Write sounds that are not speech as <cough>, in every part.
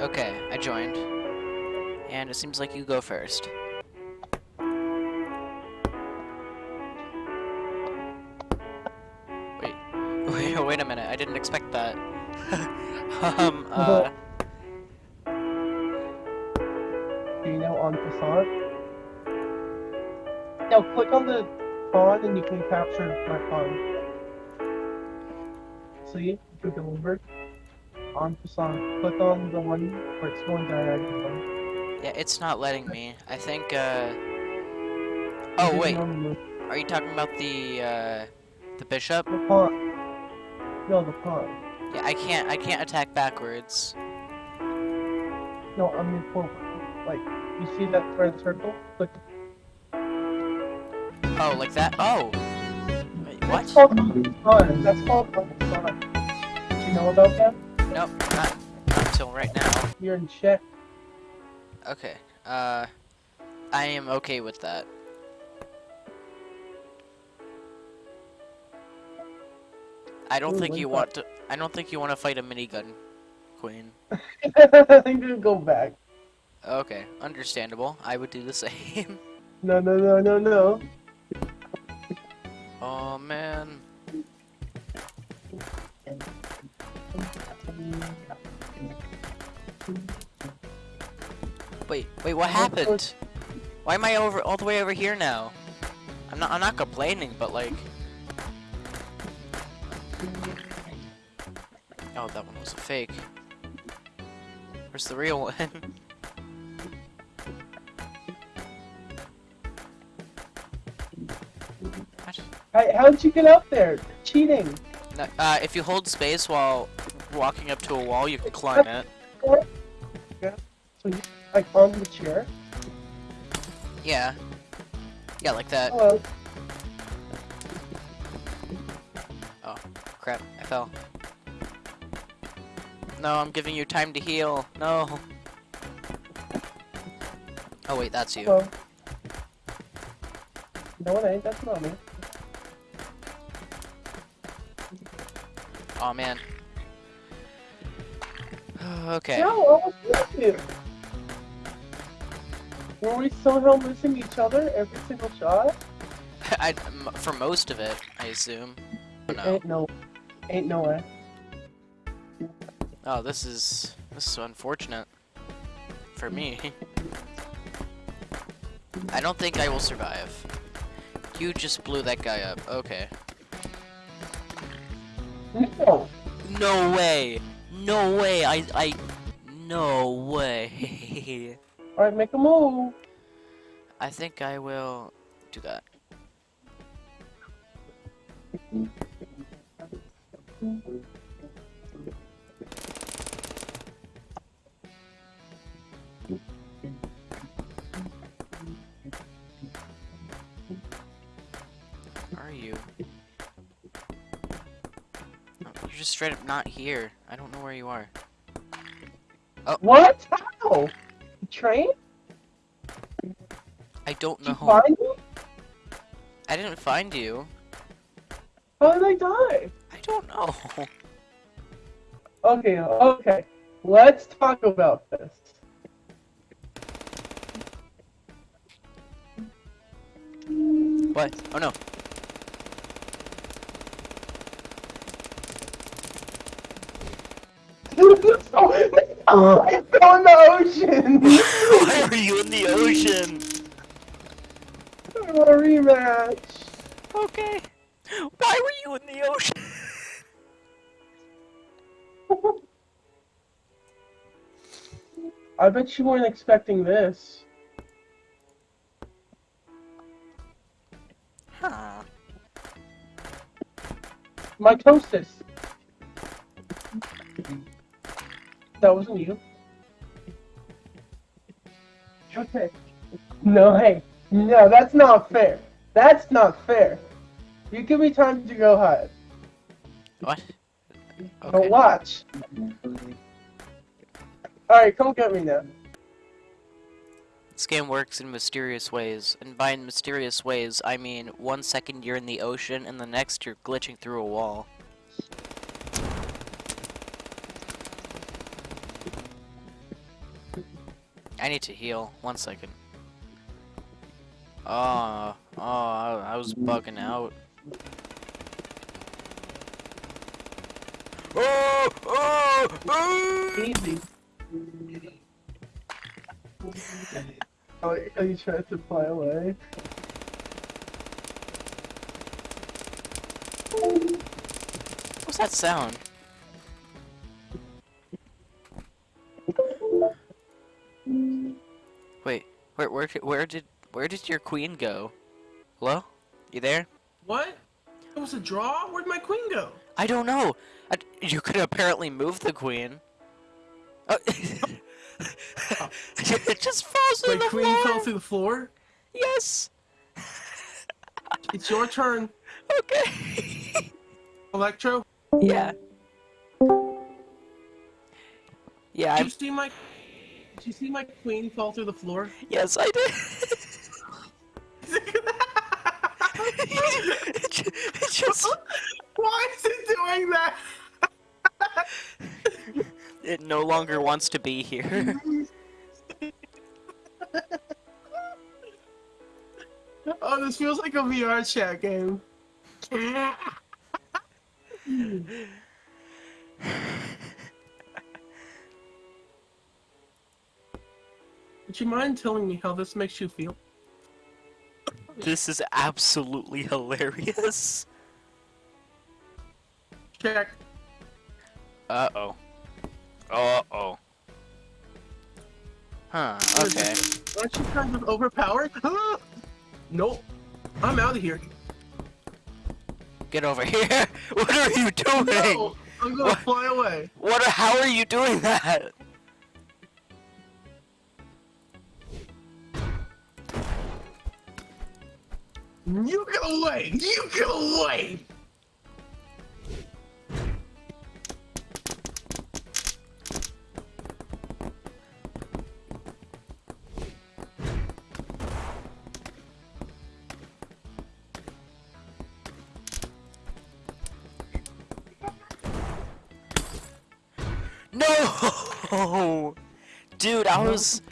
Okay, I joined. And it seems like you go first. Wait, <laughs> wait, wait a minute. I didn't expect that. <laughs> um, uh, Do you know en passant? Now click on the pawn and you can capture my pawn. See? If you delivered. On. Click on the one where it's going diagonal. yeah, it's not letting me. I think, uh... Oh, wait. Are you talking about the, uh... The bishop? The pawn. No, the pawn. Yeah, I can't, I can't attack backwards. No, I mean forward. Like, you see that red circle? Click. Oh, like that? Oh! Wait, what? That's called. That's called en passant. Do you know about that? Nope, not, not until right now. You're in check. Okay, uh... I am okay with that. I don't Ooh, think you want to- I don't think you want to fight a minigun, Queen. <laughs> I'm gonna go back. Okay, understandable. I would do the <laughs> same. No, no, no, no, no. oh, man. Wait, wait, what happened? Why am I over all the way over here now? I'm not I'm not complaining, but like Oh, that one was a fake. Where's the real one? <laughs> How, how'd you get up there? Cheating. Uh, if you hold space while walking up to a wall, you can climb it. Yeah. So you like on the chair? Yeah. Yeah, like that. Hello. Crap, I fell. No, I'm giving you time to heal. No. Oh wait, that's you. Hello. No, it ain't. That's not me. Oh man. <sighs> okay. No, I was with you. Were we somehow missing each other every single shot? <laughs> I, for most of it, I assume. Oh, no. Ain't no, ain't no way. Oh, this is this is unfortunate for me. I don't think I will survive. You just blew that guy up. Okay. No. No way. No way. I I no way. <laughs> All right, make a move. I think I will do that. Straight up not here. I don't know where you are. Oh. What? How? The train? I don't know. Did you find me? I didn't find you. How did I die? I don't know. <laughs> Okay, okay. Let's talk about this. What? Oh no. <laughs> oh, I fell in the ocean. Why are you in the ocean? I want a rematch. Okay. Why were you in the ocean? <laughs> I bet you weren't expecting this. Huh. Mitosis. That wasn't you. Okay. No, hey. No, that's not fair. That's not fair. You give me time to go hide. What? But Okay. watch. Alright, come get me now. This game works in mysterious ways, and by mysterious ways, I mean one second you're in the ocean, and the next you're glitching through a wall. Need to heal. One second. Oh, oh, I, I was bugging out. Oh, oh, oh! Easy. Oh, are you trying to fly away? What's that sound? Where, where, did, where did your queen go? Hello? You there? What? It was a draw? Where'd my queen go? I don't know. I, you could apparently move the queen. Oh. <laughs> it just falls My to the queen floor. fell through the floor? Yes. It's your turn, Okay. <laughs> Electro. yeah. Yeah. Did I, you see my... Did you see my queen fall through the floor? yes, I did. it ju- it just. Why is it doing that? It no longer wants to be here. <laughs> Oh, this feels like a VR chat game. Would you mind telling me how this makes you feel? this is absolutely hilarious. Check. Uh oh. Uh oh. Huh, okay. Aren't you kind of overpowered? <laughs> nope. I'm out of here. Get over here. <laughs> What are you doing? No, I'm gonna What? fly away. What? How are you doing that? You get away! You get away! No! <laughs> Dude, I was,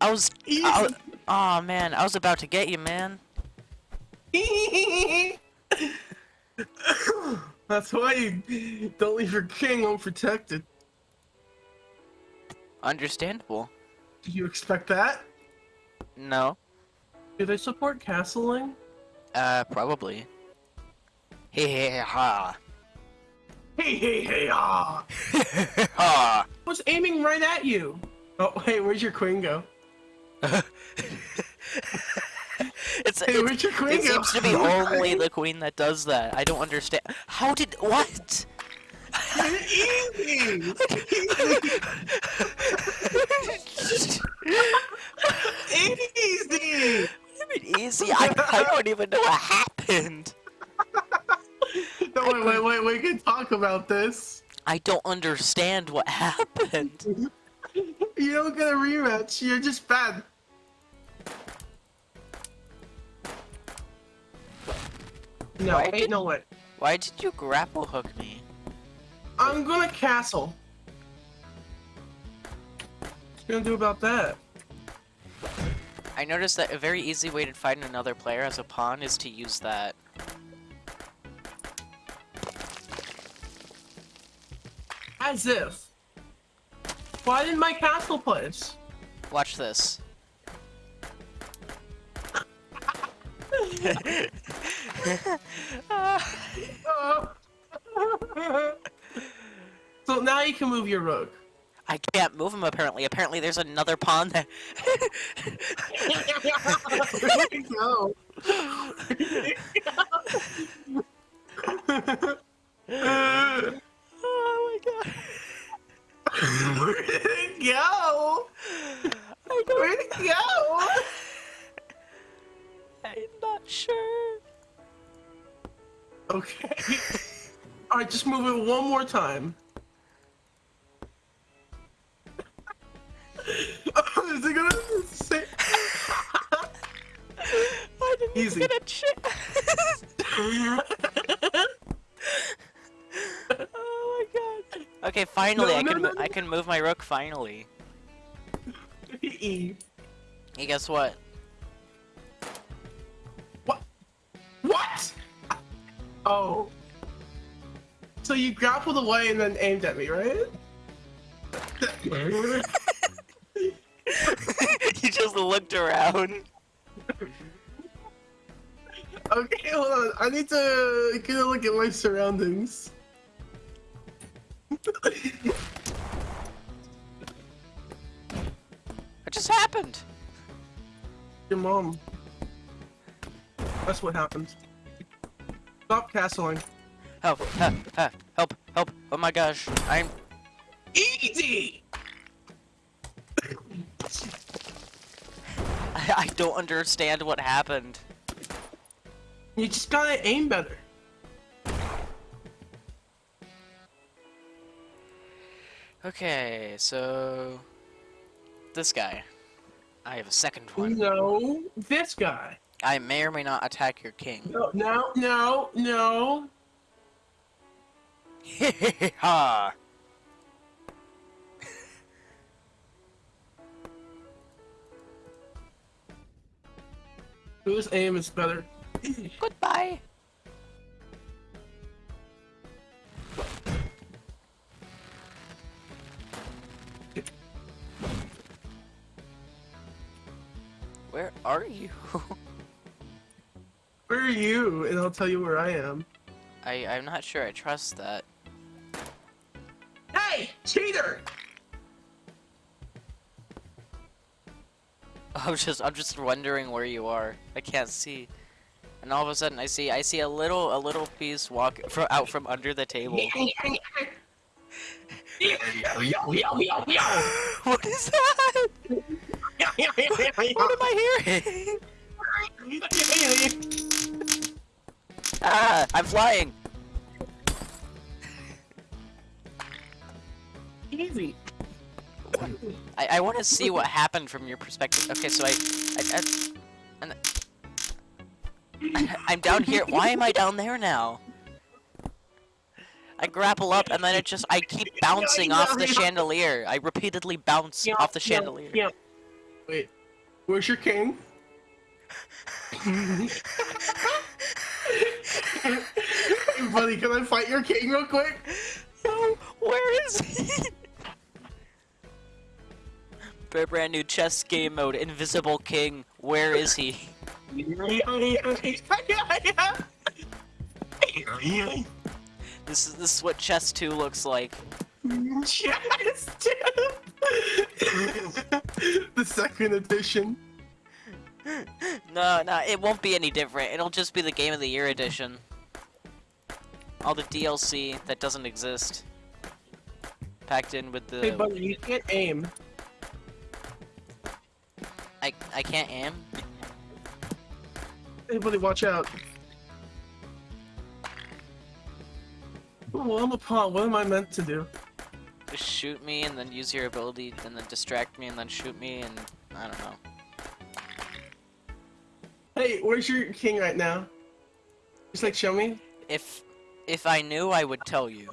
I was, I, oh man, I was about to get you, man. <laughs> That's why you don't leave your king unprotected. Understandable. Do you expect that? No. Do they support castling? Uh, probably. Hey, hey, ha. Hey, hey, hey, ah! <laughs> ha. I was aiming right at you! Oh, hey, where'd your queen go? <laughs> Hey, it's your queen it go? seems to be only the queen that does that. I don't understand. How did what? Easy! Easy! I mean, easy. I, I don't even know what happened. <laughs> No, wait, wait, wait, we can talk about this. I don't understand what happened. <laughs> You don't get a rematch, you're just bad. No, Why ain't did- no way. Why did you grapple hook me? I'm gonna castle. What's you gonna do about that? I noticed that a very easy way to find another player as a pawn is to use that. As if. Why didn't my castle place? Watch this. <laughs> <laughs> so now you can move your rook. I can't move him apparently. Apparently there's another pawn there. <laughs> <laughs> Where'd he go? <laughs> one more time. <laughs> Is he gonna say? I didn't Easy. get a chance. <laughs> oh my god. Okay, finally No, I no, can no, no. I can move my rook finally. E. Hey, guess what? what? What? Oh. So you grappled away and then aimed at me, right? <laughs> you just looked around. Okay, hold on. I need to get a look at my surroundings. What just happened? Your mom. That's what happened. Stop castling. Help, help, help, help, help. Oh my gosh, I'm... Easy! <laughs> I, I don't understand what happened. You just gotta aim better. Okay, so... This guy. I have a second one. No, this guy. I may or may not attack your king. No, no, no, no. <laughs> ha! Whose aim is better? Goodbye! Where are you? Where are you? And I'll tell you where I am. I, I'm not sure I trust that. Hey, cheater! <laughs> I'm just I'm just wondering where you are. I can't see. And all of a sudden I see I see a little a little piece walk from out from under the table. <laughs> what is that? What am I hearing? <laughs> Ah, I'm flying. I, I want to see what happened from your perspective. Okay, so I, I, I and I, I'm down here. Why am I down there now? I grapple up and then it just I keep bouncing off the chandelier. I repeatedly bounce Yeah, off the yeah, chandelier. Yeah. Wait, where's your king? <laughs> hey, buddy, can I fight your king real quick? No, where is he? Br- Brand new chess game mode, Invisible King. Where is he? This is this is what chess 2 looks like. Chess <laughs> 2. the second edition. No, no, it won't be any different. It'll just be the Game of the Year edition. All the DLC that doesn't exist. Packed in with the... Hey, buddy, you can't aim. I, I can't aim? Hey, buddy, watch out. Well, I'm a pawn. What am I meant to do? Just shoot me and then use your ability and then distract me and then shoot me and... I don't know. Hey, where's your king right now? Just like show me. If... If I knew, I would tell you.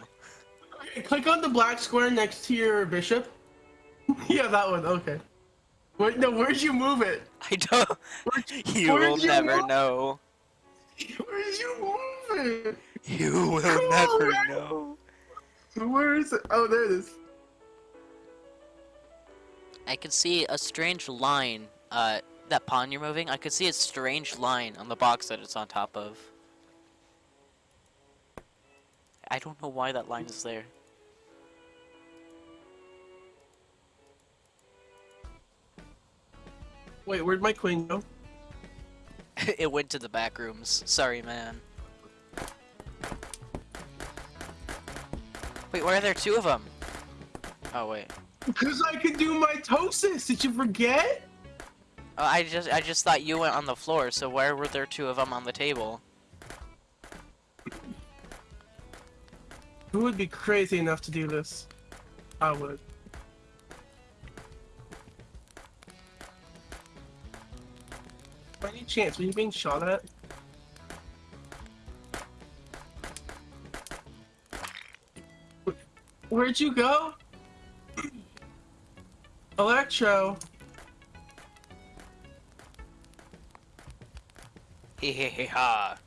Click on the black square next to your bishop. <laughs> yeah, that one. Okay. Wait, no, where'd you move it? I don't... Where'd, You where'd will you never move- know. Where'd you move it? You will Come never on, know. Where is it? Oh, there it is. I can see a strange line, uh, that pawn you're moving, I could see a strange line on the box that it's on top of. I don't know why that line is there. Wait, where'd my queen go? <laughs> it went to the back rooms. Sorry, man. Wait, why are there two of them? Oh, wait. Because I can do mitosis. Did you forget? Oh, I just I just thought you went on the floor, so why were there two of them on the table? Who would be crazy enough to do this? I would. chance. What are you being shot at? Where'd you go? <clears throat> Electro. Hee hee hee ha.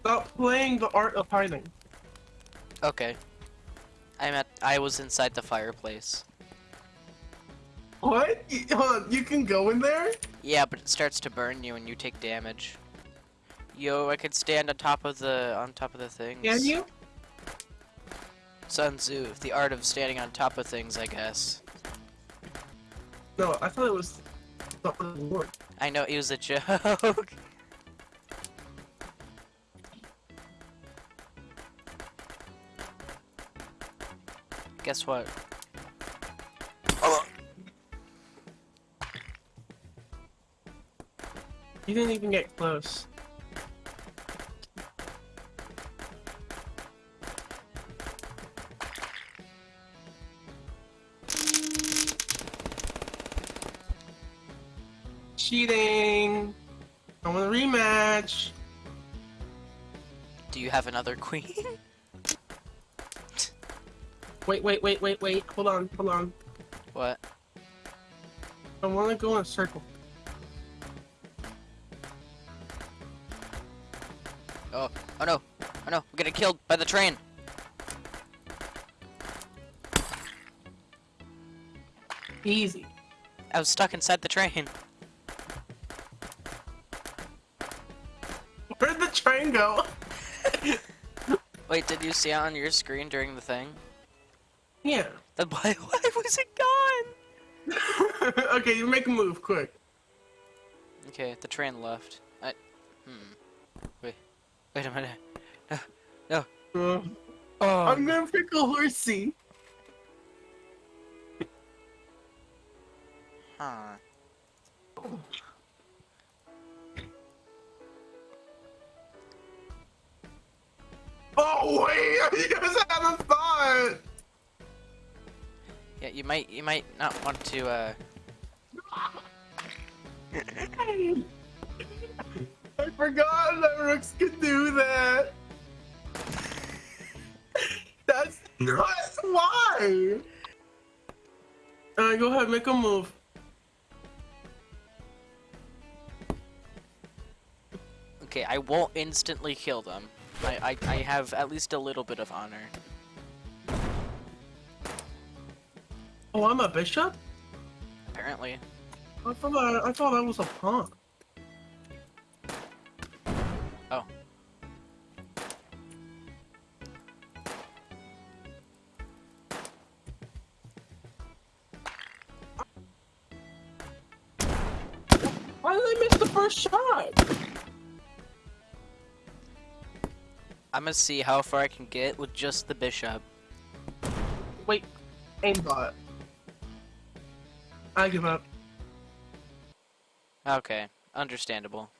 Stop playing the art of hiding. Okay. I'm at- I was inside the fireplace. What? You, hold on, you can go in there? Yeah, but it starts to burn you and you take damage. Yo, I could stand on top of the on top of the things. Can you? Sun Tzu, the art of standing on top of things, I guess. No, I thought it was the reward. I know it was a <laughs> joke. Guess what? You didn't even get close. Cheating! I want a rematch! Do you have another queen? <laughs> Wait, wait, wait, wait, wait. Hold on, hold on. what? I want to go in a circle. No, we're getting killed by the train. Easy. I was stuck inside the train. <laughs> Where'd the train go? <laughs> Wait, did you see it on your screen during the thing? Yeah. Then <laughs> why, why was it gone? okay, you make a move, quick. Okay, the train left. I, hmm. Wait, wait a minute. No, no. Uh, Oh, I'm gonna pick a horsey. huh. Oh wait, <laughs> you guys had a thought. Yeah, you might, you might not want to, uh, <laughs> I forgot that Rooks could do that. That's not why. Alright, go ahead, make a move. okay, I won't instantly kill them. I, I, I have at least a little bit of honor. Oh, I'm a bishop. Apparently. I thought I, I thought I was a pawn. Gonna see how far I can get with just the bishop. Wait, aimbot. I give up. Okay, understandable.